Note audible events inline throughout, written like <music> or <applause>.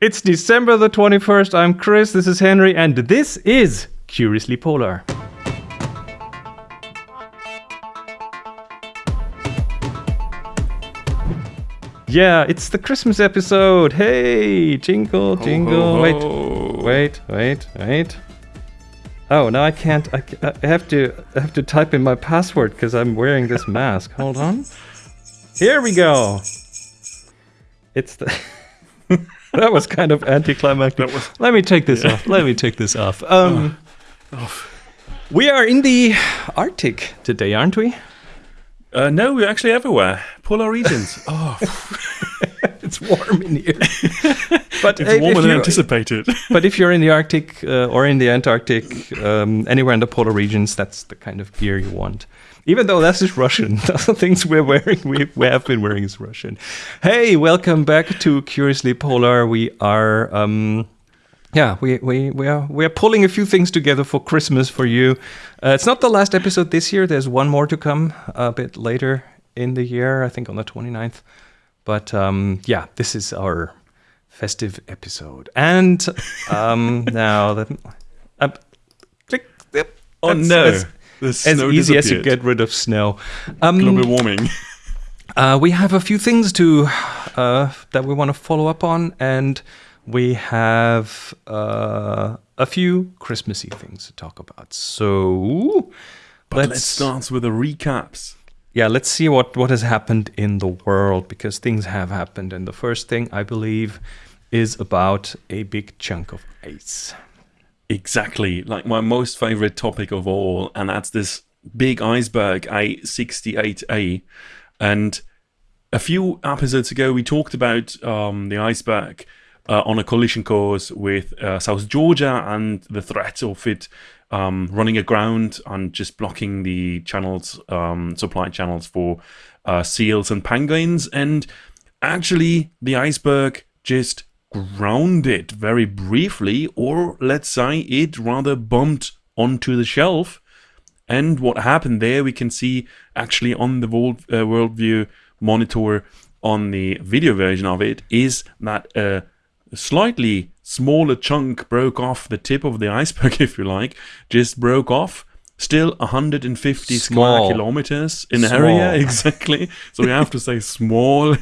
It's December the 21st. I'm Chris, this is Henry, and this is Curiously Polar. Yeah, it's the Christmas episode. Hey, jingle, jingle. ho, wait, ho. wait, wait, wait. Oh, now I can't. I, I have to. I have to type in my password because I'm wearing this <laughs> mask. Hold on. Here we go. It's the. <laughs> <laughs> that was kind of anticlimactic. Was- Let me take this off. Let me take this off. <laughs> Um, we are in the Arctic today, aren't we? Uh, no, we're actually everywhere. Polar regions. <laughs> Oh, It's warm in here. but it's if- warmer than anticipated. But if you're in the Arctic uh, or in the Antarctic, um, anywhere in the polar regions, that's the kind of gear you want. Even though <laughs> that's just Russian, the things we're wearing, we, we have been wearing is Russian. Hey, welcome back to Curiously Polar. We are, um, yeah, we, we, we are we are pulling a few things together for Christmas for you. Uh, it's not the last episode this year. There's one more to come a bit later in the year, I think on the 29th. But um, yeah, this is our festive episode. And um, <laughs> now that uh, click, yep, Oh no, as, easy as you get rid of snow. Um, global warming. <laughs> uh, we have a few things to uh, that we want to follow up on, and we have uh, a few Christmassy things to talk about. So But let's, start with the recaps. yeah, let's see what, what has happened in the world because things have happened. And the first thing I believe is about a big chunk of ice. Exactly, like my most favorite topic of all, and that's this big iceberg A68A. And a few episodes ago, we talked about um, the iceberg uh, on a collision course with uh, South Georgia and the threat of it um, running aground and just blocking the channels, um, supply channels for uh, seals and penguins. And actually, the iceberg just grounded very briefly, or let's say it rather bumped onto the shelf. And what happened there, we can see actually on the world, uh, worldview monitor on the video version of it, is that a slightly smaller chunk broke off the tip of the iceberg, <laughs> if you like, just broke off. Still 150 Small. square kilometers in Small. area, <laughs> exactly. So we have to say small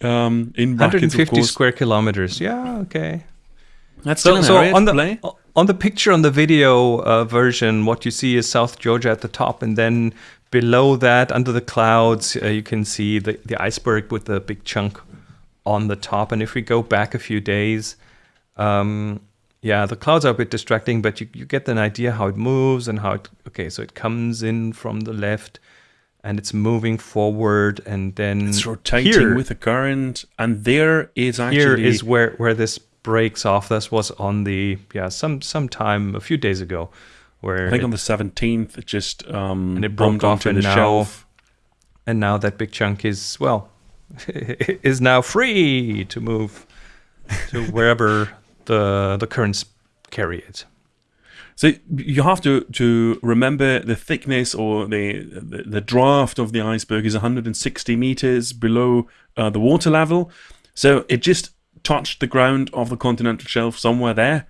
um, in brackets, of 150 course. square kilometers. Yeah, okay. That's So, still an so on the play. on the picture on the video uh, version, what you see is South Georgia at the top, and then below that, under the clouds, uh, you can see the, the iceberg with the big chunk on the top. And if we go back a few days, um, yeah, the clouds are a bit distracting, but you, you get an idea how it moves and how it. Okay, so it comes in from the left, and it's moving forward, and then It's rotating here- with the current, and there is actually here is where where this breaks off. This was on the yeah some some time a few days ago, where I think it- on the seventeenth, it just um, And it broke bumped off onto and the now- shelf. and now that big chunk is well <laughs> is now free to move to wherever the the currents carry it. So you have to to remember the thickness or the the, the draft of the iceberg is 160 meters below uh, the water level. So it just touched the ground of the continental shelf somewhere there,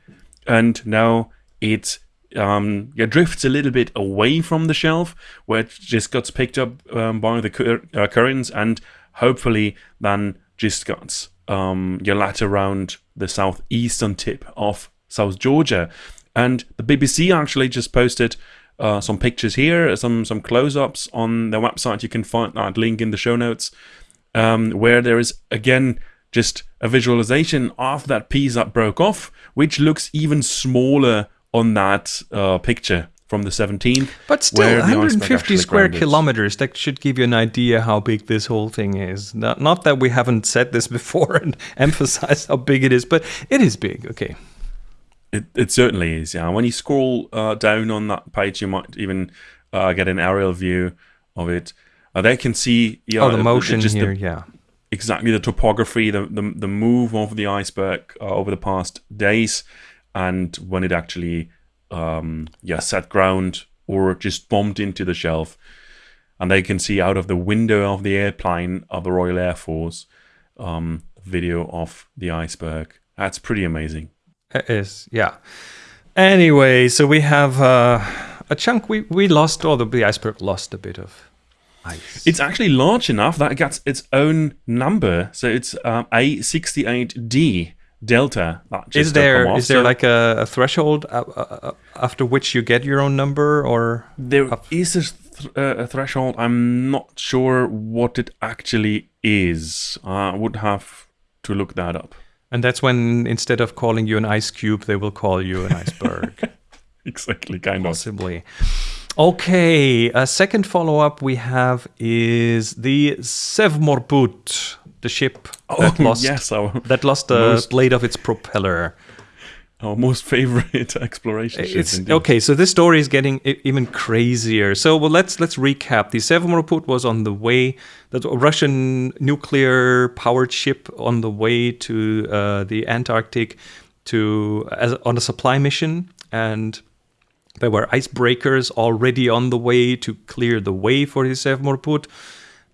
and now it um, yeah, drifts a little bit away from the shelf, where it just gets picked up um, by the cur- uh, currents, and hopefully then just gets um, yeah, later around the southeastern tip of South Georgia. And the BBC actually just posted uh, some pictures here, some some close-ups on their website. You can find that link in the show notes, um, where there is again just a visualization of that piece that broke off, which looks even smaller on that uh, picture from the 17th. But still, where the iceberg 150 square grounded. kilometers. That should give you an idea how big this whole thing is. Not, not that we haven't said this <laughs> before and <laughs> emphasized how big it is, but it is big. Okay. It, it certainly is, yeah. When you scroll uh, down on that page, you might even uh, get an aerial view of it. Uh, they can see yeah, oh, the motion just the- here, yeah. exactly the topography, the the, the move of the iceberg uh, over the past days, and when it actually um, yeah set ground or just bumped into the shelf, and they can see out of the window of the airplane of the Royal Air Force um, video of the iceberg That's pretty amazing. It is, yeah. Anyway, so we have uh, a chunk. We we lost, or the, the iceberg lost a bit of ice. It's actually large enough that it gets its own number. So it's um, A68D delta. Just is there is there like a, a threshold uh, uh, uh, after which you get your own number, or there is a, th- a threshold. I'm not sure what it actually is. I would have to look that up. and that's when instead of calling you an ice cube, they will call you an iceberg. <laughs> Exactly, kind of. Possibly. Okay, a second follow up we have is the Sevmorput, the ship that Oh, <laughs> lost yes, our, that lost the Most- blade of its propeller. our most favorite <laughs> exploration ship. Indeed. okay. So this story is getting even crazier. So well, let's let's recap. The Sevmorput was on the way. A Russian nuclear powered ship on the way to uh, the Antarctic to as on a supply mission, and there were icebreakers already on the way to clear the way for the Sevmorput,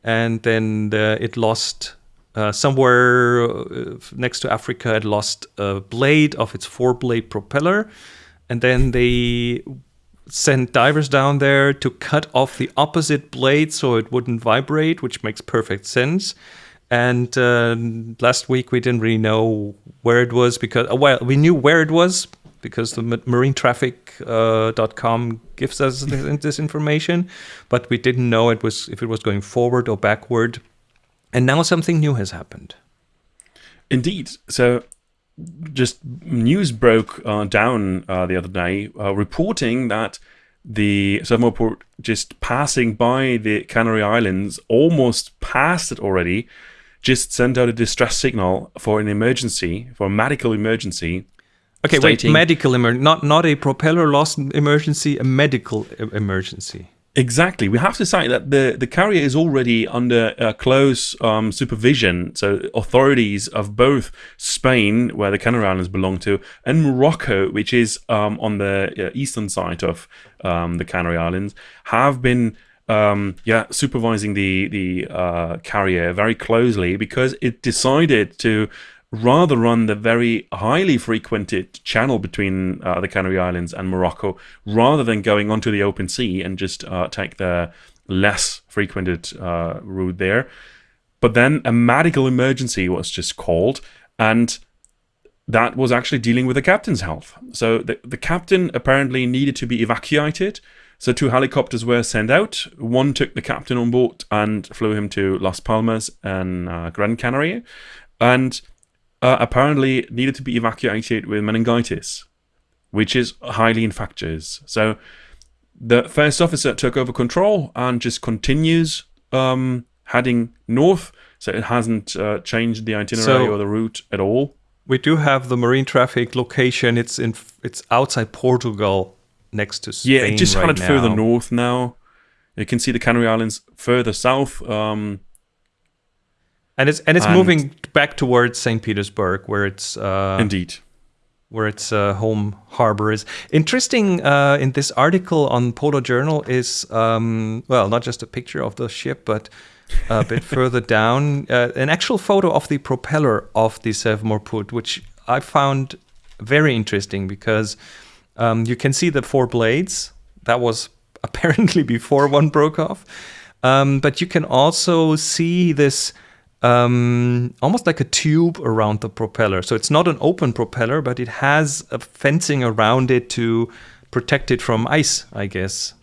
and then the, it lost. Uh, somewhere uh, next to Africa, it lost a blade of its four-blade propeller, and then they sent divers down there to cut off the opposite blade so it wouldn't vibrate, which makes perfect sense. And uh, last week we didn't really know where it was because, uh, well, we knew where it was because the ma- marinetraffic.com uh, gives us this, this information, but we didn't know it was if it was going forward or backward. And now something new has happened. Indeed. So, just news broke uh, down uh, the other day, uh, reporting that the Sevmorput just passing by the Canary Islands, almost past it already, just sent out a distress signal for an emergency, for a medical emergency. Okay, wait, medical emergency, not not a propeller loss emergency, a medical emergency. Exactly. We have to say that the, the carrier is already under uh, close um, supervision. So, authorities of both Spain, where the Canary Islands belong to, and Morocco, which is um, on the uh, eastern side of um, the Canary Islands, have been um, yeah supervising the the uh, carrier very closely because it decided to rather run the very highly frequented channel between uh, the Canary Islands and Morocco rather than going onto the open sea and just uh, take the less frequented uh, route there. But then a medical emergency was just called, and that was actually dealing with the captain's health. So the, the captain apparently needed to be evacuated. So two helicopters were sent out. One took the captain on board and flew him to Las Palmas and uh, Gran Canaria, and uh, apparently needed to be evacuated with meningitis, which is highly infectious. So the first officer took over control and just continues um, heading north. So it hasn't uh, changed the itinerary So- or the route at all. We do have the marine traffic location. It's in it's outside Portugal, next to Spain. Yeah, it just right headed further north now. You can see the Canary Islands further south. Um, and it's and it's And- moving back towards Saint Petersburg, where it's uh, indeed. where its uh, home harbor is. Interesting uh, in this article on Polar Journal is um, well, not just a picture of the ship, but a bit <laughs> further down, uh, an actual photo of the propeller of the Sevmorput, which I found very interesting because um, you can see the four blades. That was <laughs> apparently before one broke off, um, but you can also see this um, almost like a tube around the propeller. So it's not an open propeller, but it has a fencing around it to protect it from ice, I guess.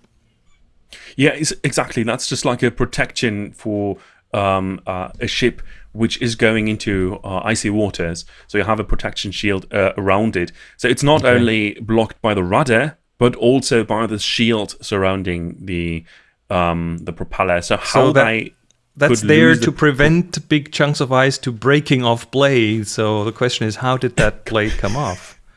Yeah, exactly. That's just like a protection for um, uh, a ship which is going into uh, icy waters. So you have a protection shield uh, around it. So it's not only blocked by the rudder, but also by the shield surrounding the um, the propeller. So how that- they That's there to prevent big chunks of ice to breaking off blades. So the question is, how did that blade come off? <laughs>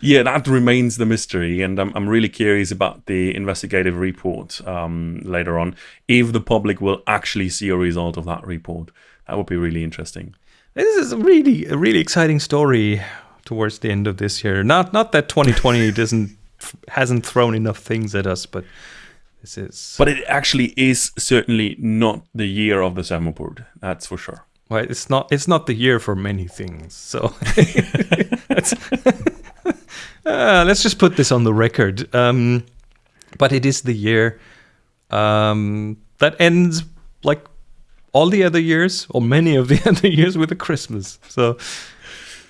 Yeah, that remains the mystery, and I'm, I'm really curious about the investigative report um, later on. If the public will actually see a result of that report, that would be really interesting. This is really, a really exciting story towards the end of this year. Not, not that 2020 <laughs> doesn't hasn't thrown enough things at us, but this is. But it actually is certainly not the year of the Sevmorput. That's for sure. well, it's not it's not the year for many things. So <laughs> uh, let's just put this on the record. Um, but it is the year um, that ends like all the other years, or many of the <laughs> other years, with a Christmas. So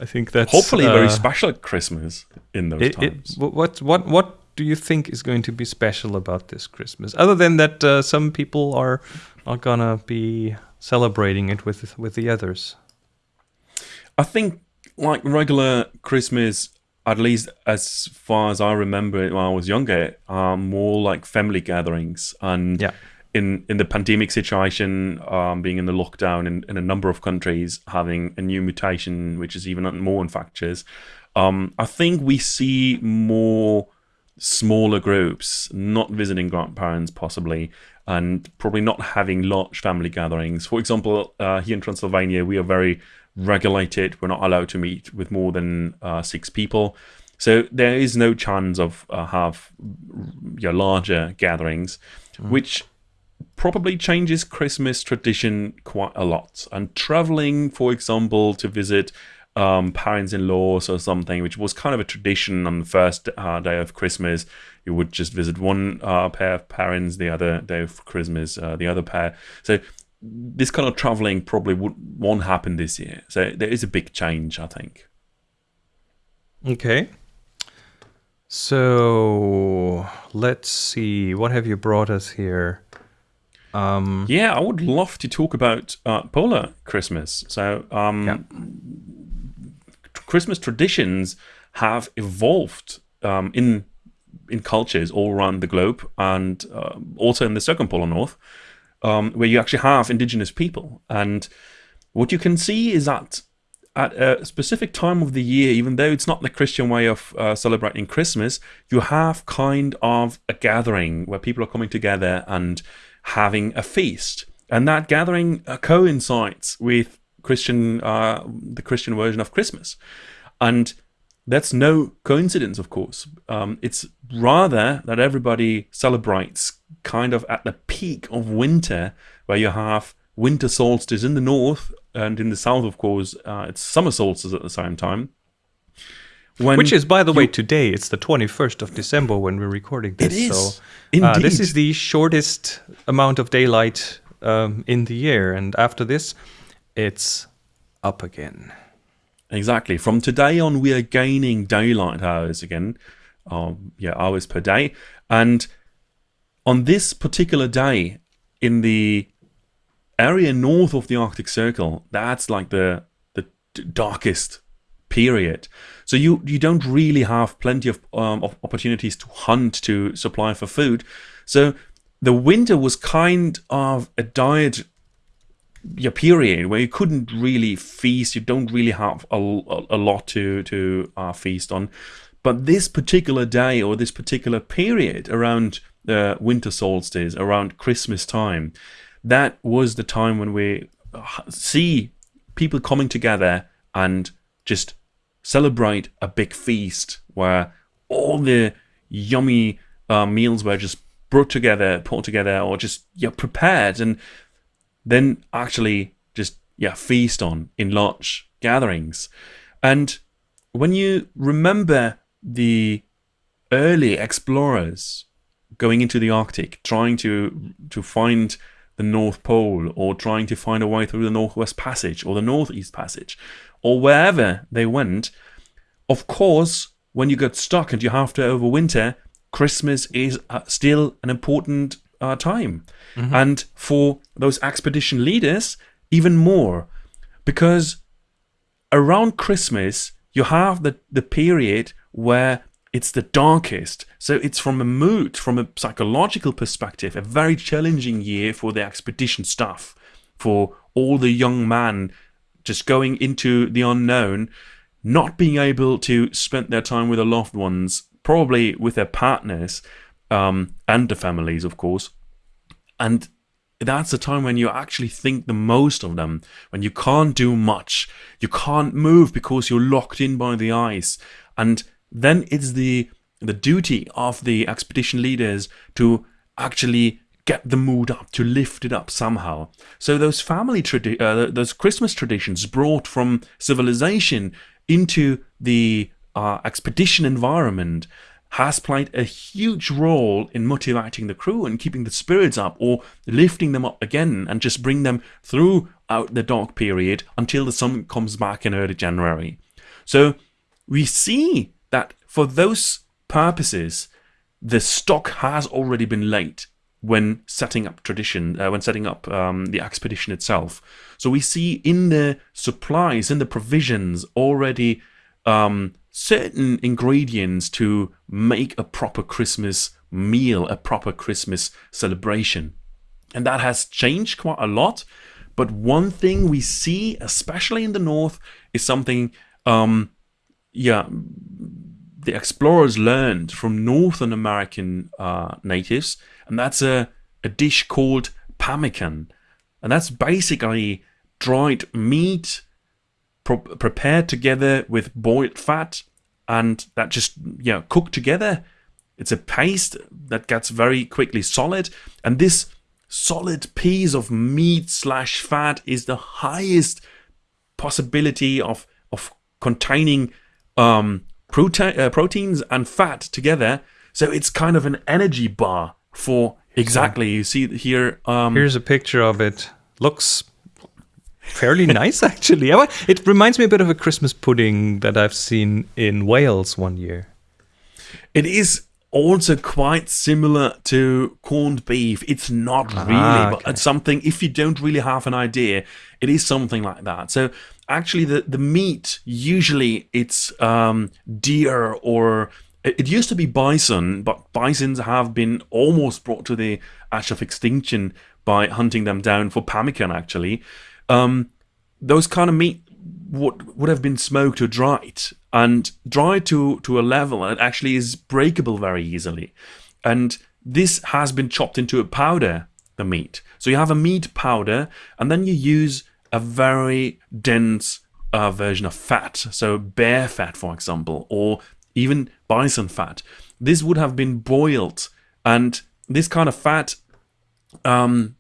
I think that's hopefully a very uh, special Christmas in those it, times. it, what what what do you think is going to be special about this Christmas? Other than that, uh, some people are not gonna be celebrating it with with the others. I think like regular Christmas, at least as far as I remember it when I was younger, are more like family gatherings. And Yeah. in in the pandemic situation, um, being in the lockdown in, in a number of countries, having a new mutation which is even more infectious, um, I think we see more smaller groups, not visiting grandparents possibly, and probably not having large family gatherings. For example, uh, here in Transylvania, we are very regulated. We're not allowed to meet with more than uh, six people. So there is no chance of uh, have yeah, larger gatherings, which probably changes Christmas tradition quite a lot. And traveling, for example, to visit um, parents-in-laws or something, which was kind of a tradition on the first uh, day of Christmas. You would just visit one uh, pair of parents, the other day of Christmas, uh, the other pair. So this kind of traveling probably would, won't happen this year. So there is a big change, I think. Okay. So let's see. What have you brought us here? Um, Yeah, I would love to talk about uh, polar Christmas. So, um, Yeah. Christmas traditions have evolved um, in in cultures all around the globe, and uh, also in the circumpolar north, um, where you actually have indigenous people. And what you can see is that at a specific time of the year, even though it's not the Christian way of uh, celebrating Christmas, you have kind of a gathering where people are coming together and having a feast, and that gathering coincides with Christian, uh, the Christian version of Christmas, and that's no coincidence, of course. Um, it's rather that everybody celebrates kind of at the peak of winter, where you have winter solstice in the north, and in the south, of course, uh, it's summer solstice at the same time. When which is, by the way, today. It's the 21st of December when we're recording this. It is. So uh, this is the shortest amount of daylight um, in the year. And after this, it's up again. Exactly. From today on, we are gaining daylight hours again. Um, yeah, hours per day. And on this particular day, in the area north of the Arctic Circle, that's like the the darkest period. So you you don't really have plenty of, um, of opportunities to hunt to supply for food. So the winter was kind of a diet your period where you couldn't really feast you don't really have a, a, lot to to uh, feast on. But this particular day or this particular period around the winter solstice around christmas time that was the time when we uh, see people coming together and just celebrate a big feast where all the yummy uh, meals were just brought together put together or just yeah prepared. And then actually just yeah feast on in large gatherings. And when you remember the early explorers going into the arctic trying to to find the north pole or trying to find a way through the northwest passage or the northeast passage or wherever they went of course when you get stuck and you have to overwinter christmas is uh, still an important uh, time. And for those expedition leaders even more. Because around christmas you have the, the period where it's the darkest. So it's from a mood from a psychological perspective a very challenging year for the expedition staff for all the young men just going into the unknown not being able to spend their time with their loved ones probably with their partners um, and the families of course. And that's the time when you actually think the most of them when you can't do much. You can't move because you're locked in by the ice. And then it's the the duty of the expedition leaders to actually get the mood up, to lift it up somehow. So those family uh, those Christmas traditions brought from civilization into the uh, expedition environment has played a huge role in motivating the crew and keeping the spirits up or lifting them up again and just bring them throughout the dark period until the sun comes back in early January. So we see that for those purposes, the stock has already been laid when setting up tradition, uh, when setting up um, the expedition itself. So we see in the supplies, in the provisions, already um, certain ingredients to make a proper Christmas meal, a proper Christmas celebration. And that has changed quite a lot. But one thing we see, especially in the north, is something, um, yeah, the explorers learned from Northern American uh, natives, and that's a, a dish called pemmican. And that's basically dried meat prepared together with boiled fat and that just you know cooked together. It's a paste that gets very quickly solid and this solid piece of meat slash fat is the highest possibility of of containing um, protein uh, proteins and fat together. So it's kind of an energy bar for exactly you see here um, here's a picture of it. Looks fairly nice, actually. It reminds me a bit of a Christmas pudding that I've seen in Wales one year. It is also quite similar to corned beef. It's not ah, really, okay. but it's something, if you don't really have an idea, it is something like that. So actually the, the meat, usually it's um, deer or it used to be bison, but bisons have been almost brought to the edge of extinction by hunting them down for pemmican, actually um, those kind of meat would would have been smoked or dried and dried to to a level that actually is breakable very easily. And this has been chopped into a powder the meat. So you have a meat powder and then you use a very dense uh, version of fat. So bear fat for example or even bison fat. This would have been boiled and this kind of fat um,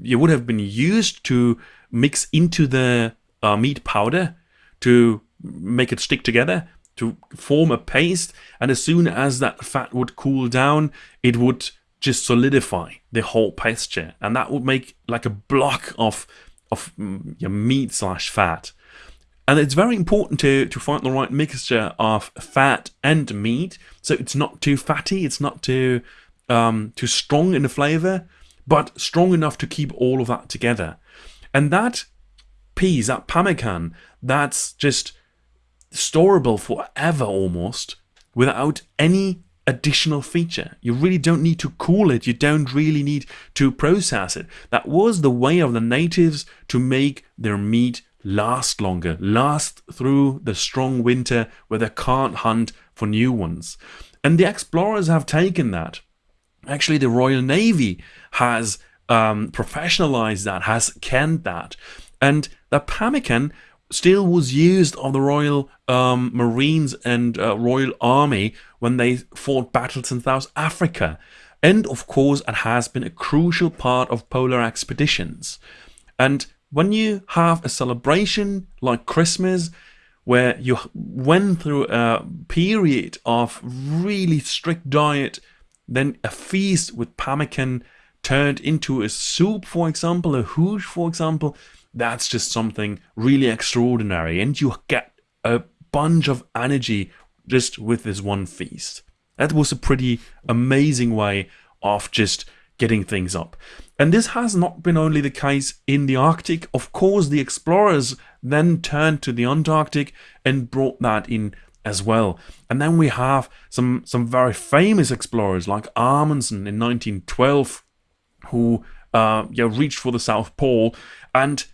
you would have been used to mix into the uh, meat powder to make it stick together to form a paste and as soon as that fat would cool down it would just solidify the whole pasture and that would make like a block of of mm, your meat slash fat. And it's very important to to find the right mixture of fat and meat so it's not too fatty it's not too um, too strong in the flavor but strong enough to keep all of that together and that piece, that pemmican, that's just storable forever almost without any additional feature. You really don't need to cool it. You don't really need to process it. That was the way of the natives to make their meat last longer, last through the strong winter where they can't hunt for new ones. And the explorers have taken that. Actually, the Royal Navy has um, professionalized that, has canned that. And the pemmican still was used of the Royal um, Marines and uh, Royal Army when they fought battles in South Africa. And of course, it has been a crucial part of polar expeditions. And when you have a celebration like Christmas, where you went through a period of really strict diet, then a feast with pemmican turned into a soup, for example, a hoosh, for example, that's just something really extraordinary. And you get a bunch of energy just with this one feast. That was a pretty amazing way of just getting things up. And this has not been only the case in the Arctic. Of course, the explorers then turned to the Antarctic and brought that in as well. And then we have some some very famous explorers like Amundsen in 1912 who uh, yeah, reached for the South Pole and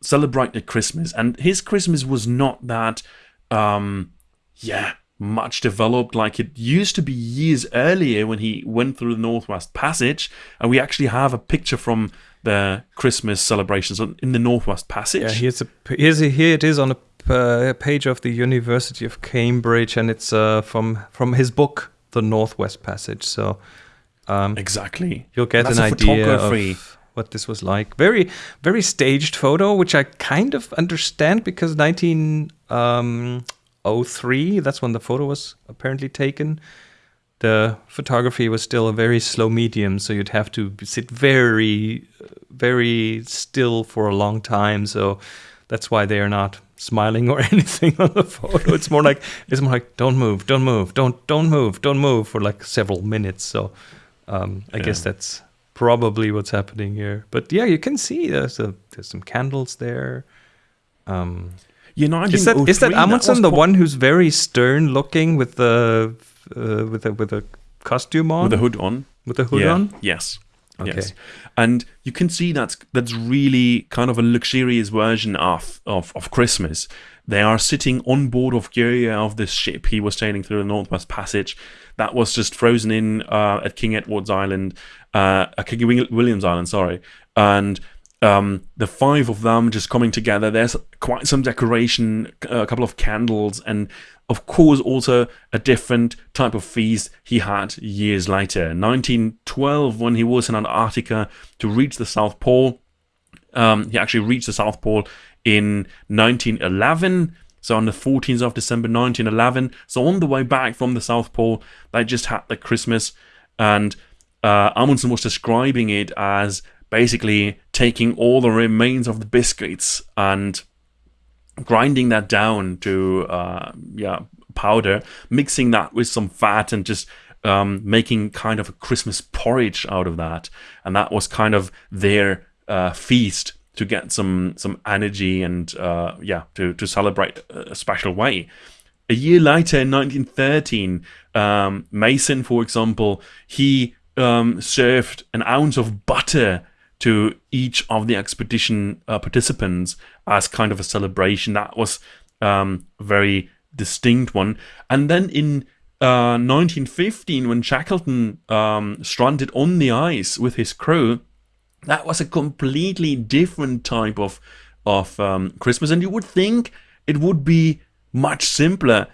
celebrated Christmas. And his Christmas was not that, um, yeah, much developed like it used to be years earlier when he went through the Northwest Passage. And we actually have a picture from the Christmas celebrations in the Northwest Passage. Yeah, here's a, here's a, here it is on a uh, page of the University of Cambridge, and it's uh, from from his book, The Northwest Passage. So Um, exactly. you'll get That's an idea of what this was like. Very, very staged photo, which I kind of understand because 1903, that's when the photo was apparently taken. The photography was still a very slow medium, so you'd have to sit very, very still for a long time. So that's why they are not smiling or <laughs> anything on the photo. It's more like it's more like don't move, don't move, don't don't move, don't move for like several minutes. So um, I guess that's probably what's happening here. But yeah, you can see there's a, there's some candles there. Um, Yeah, is that is that 1903, Amundsen was the one who's very stern looking with the uh, with a with a costume on with the hood on? with the hood yeah. on? Yes. Okay. Yes. And you can see that's that's really kind of a luxurious version of, of, of Christmas. They are sitting on board of Gjøa of this ship he was sailing through the Northwest Passage that was just frozen in uh, at King Edward's Island, uh, King William's Island, sorry. And um, the five of them just coming together. There's quite some decoration, a couple of candles, and of course also a different type of feast he had years later. 1912, when he was in Antarctica to reach the South Pole, um, he actually reached the South Pole in 1911. So on the 14th of December 1911. So on the way back from the South Pole, they just had the Christmas, and uh, Amundsen was describing it as basically taking all the remains of the biscuits and grinding that down to uh, yeah powder, mixing that with some fat, and just um, making kind of a Christmas porridge out of that. And that was kind of their uh, feast to get some some energy and uh, yeah to to celebrate a special way. A year later, in 1913, um, Mawson, for example, he um, served an ounce of butter to each of the expedition uh, participants as kind of a celebration. That was um, a very distinct one. And then in uh, 1915, when Shackleton um, stranded on the ice with his crew, that was a completely different type of of um, Christmas, and you would think it would be much simpler.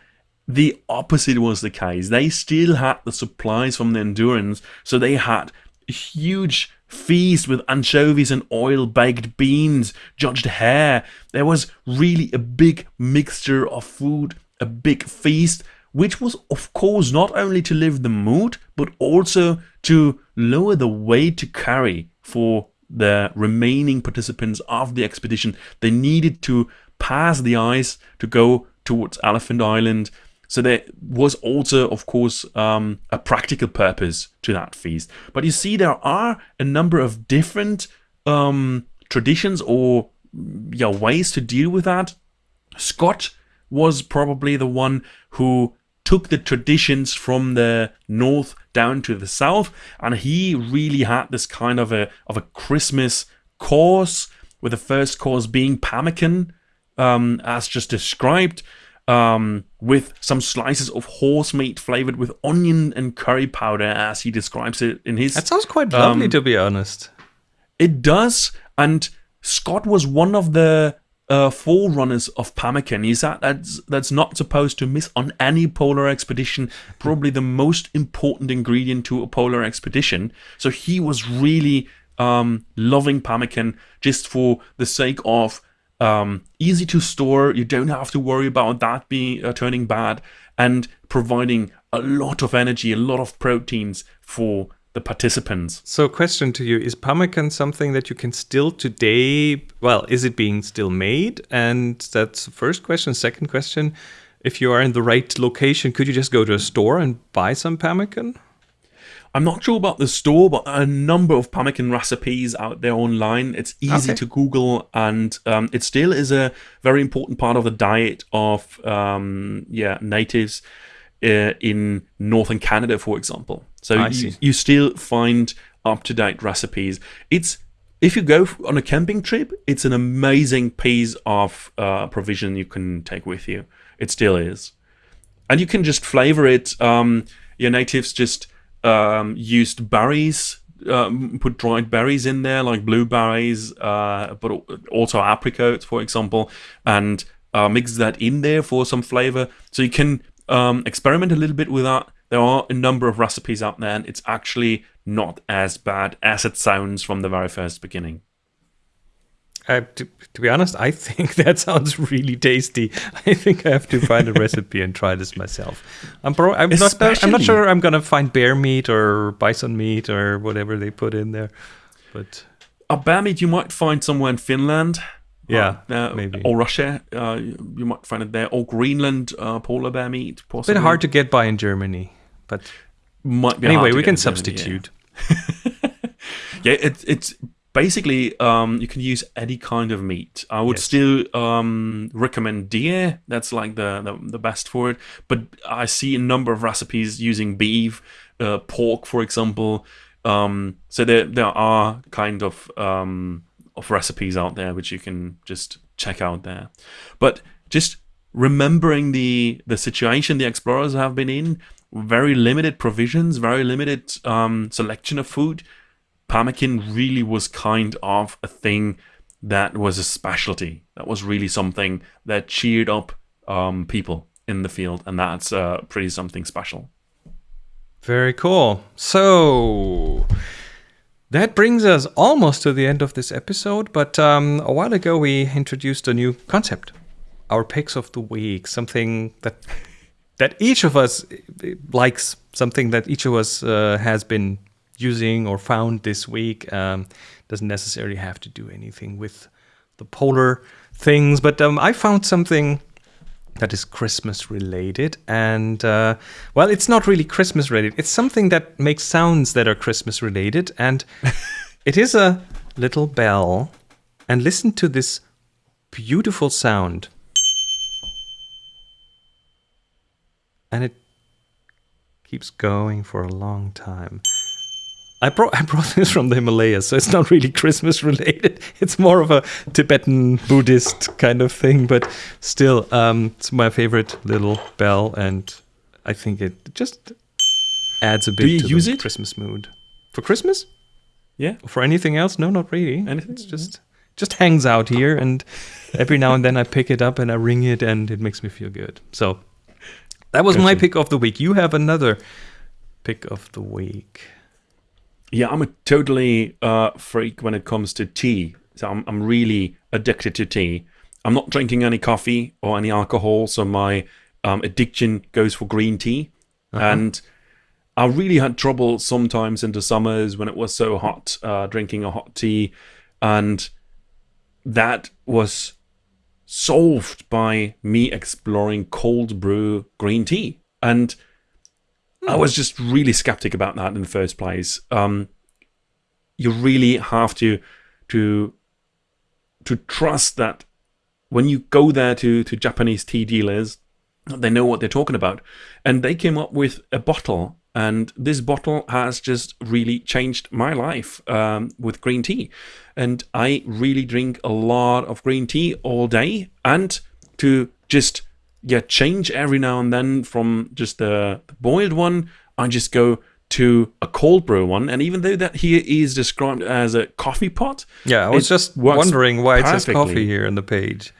The opposite was the case. They still had the supplies from the Endurance, so they had huge feast with anchovies and oil baked beans, jugged hare. There was really a big mixture of food, a big feast, which was, of course, not only to live the mood, but also to lower the weight to carry for the remaining participants of the expedition. They needed to pass the ice to go towards Elephant Island. So there was also, of course, um, a practical purpose to that feast. But you see, there are a number of different um, traditions or yeah, ways to deal with that. Scott was probably the one who took the traditions from the north down to the south, and he really had this kind of a of a Christmas course, with the first course being pemmican, um, as just described, um, with some slices of horse meat flavored with onion and curry powder, as he describes it in his. That sounds quite lovely, Um, to be honest. It does, and Scott was one of the uh, forerunners of pemmican. He's that that's that's not supposed to miss on any polar expedition. Probably the most important ingredient to a polar expedition. So he was really um, loving pemmican just for the sake of um, easy to store. You don't have to worry about that being uh, turning bad, and providing a lot of energy, a lot of proteins for the participants. So, question to you: Is pemmican something that you can still today? Well, is it being still made? And that's the first question. Second question: If you are in the right location, could you just go to a store and buy some pemmican? I'm not sure about the store, but a number of pemmican recipes out there online. It's easy Okay. to Google, and um, it still is a very important part of the diet of um, yeah natives uh, in northern Canada, for example. So you, you still find up to date recipes. It's if you go on a camping trip, it's an amazing piece of uh, provision you can take with you. It still is and you can just flavor it. Um, your natives just um, used berries, um, put dried berries in there, like blueberries, uh, but also apricots, for example, and uh, mix that in there for some flavor. So you can um, experiment a little bit with that. There are a number of recipes out there, and it's actually not as bad as it sounds from the very first beginning. Uh, to, to, be honest, I <laughs> think that sounds really tasty. I think I have to find a recipe and try this myself. I'm, pro- I'm not. I'm not sure I'm gonna find bear meat or bison meat or whatever they put in there, but a bear meat you might find somewhere in Finland. Yeah, uh, maybe or Russia. Uh, you might find it there, or Greenland uh, polar bear meat. Possibly. Bit hard to get by in Germany, but might be. Anyway, we can substitute. yeah, <laughs> yeah it, it's basically um, you can use any kind of meat. I would yes. still um, recommend deer. That's like the, the, the best for it. But I see a number of recipes using beef, uh, pork, for example. Um, so there there are kind of um, of recipes out there which you can just check out there. But just remembering the the situation the explorers have been in, very limited provisions, very limited um, selection of food. Pemmican really was kind of a thing that was a specialty. That was really something that cheered up um, people in the field, and that's uh, pretty something special. Very cool. So that brings us almost to the end of this episode, but um, a while ago we introduced a new concept, our picks of the week, something that that each of us likes, something that each of us uh, has been using or found this week. Um, doesn't necessarily have to do anything with the polar things, but um, I found something that is Christmas related. And uh, well, it's not really Christmas related. It's something that makes sounds that are Christmas related. And <laughs> it is a little bell. And listen to this beautiful sound. And it keeps going for a long time. I brought I brought this from the Himalayas, so it's not really Christmas related. <laughs> It's more of a Tibetan Buddhist kind of thing, but still, um, it's my favorite little bell, and I think it just adds a bit. Do you to use the it? Christmas mood for Christmas? Yeah. Or for anything else? No, not really. Anything? It's just just hangs out here, and every now and then I pick it up and I ring it, and it makes me feel good. So that was gotcha. my pick of the week. You have another pick of the week. Yeah, I'm a totally uh, freak when it comes to tea. So I'm, I'm really addicted to tea. I'm not drinking any coffee or any alcohol, so my um, addiction goes for green tea. Uh-huh. And I really had trouble sometimes in the summers when it was so hot, uh, drinking a hot tea. And that was solved by me exploring cold brew green tea. And I was just really skeptic about that in the first place. Um, you really have to to to trust that when you go there to to Japanese tea dealers, they know what they're talking about, and they came up with a bottle. And this bottle has just really changed my life um, with green tea. And I really drink a lot of green tea all day. And to just yeah, change every now and then from just the, the boiled one. I just go to a cold brew one, and even though that here is described as a coffee pot, yeah, I was just wondering why perfectly. it says coffee here in the page.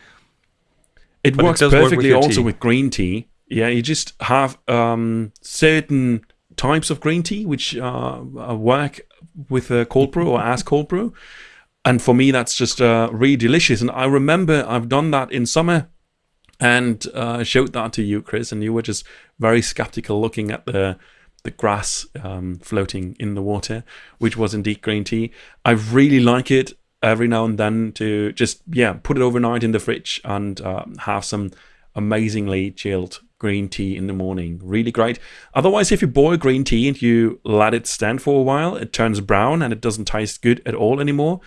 It but works it perfectly work with also tea. with green tea. Yeah, you just have um, certain types of green tea which uh, work with a cold brew or as cold brew. And for me, that's just uh, really delicious. And I remember I've done that in summer and uh, showed that to you, Chris, and you were just very skeptical looking at the the grass um, floating in the water, which was indeed green tea. I really like it every now and then to just yeah put it overnight in the fridge and uh, have some amazingly chilled green tea in the morning. Really great. Otherwise, if you boil green tea and you let it stand for a while, it turns brown and it doesn't taste good at all anymore.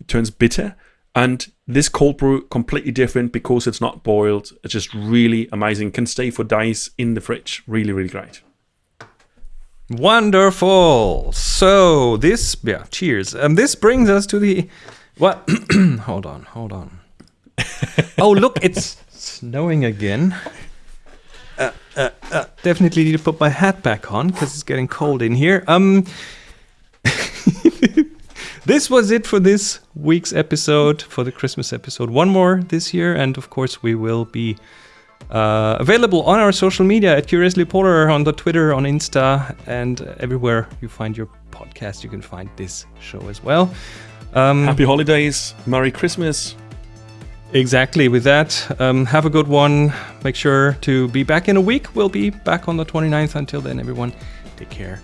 It turns bitter. And this cold brew completely different because it's not boiled. It's just really amazing. Can stay for days in the fridge. Really, really great. Wonderful. So this, yeah, cheers. Um, this brings us to the. What? <clears throat> hold on, hold on. <laughs> oh, look, it's snowing again. Uh, uh, uh, definitely need to put my hat back on because it's getting cold in here. Um. This was it for this week's episode, for the Christmas episode. One more this year, and of course, we will be Uh, available on our social media at Curiously Polar on the Twitter, on Insta, and everywhere you find your podcast, you can find this show as well. Um, Happy holidays, Merry Christmas. Exactly. With that, um, have a good one. Make sure to be back in a week. We'll be back on the 29th. Until then, everyone, take care.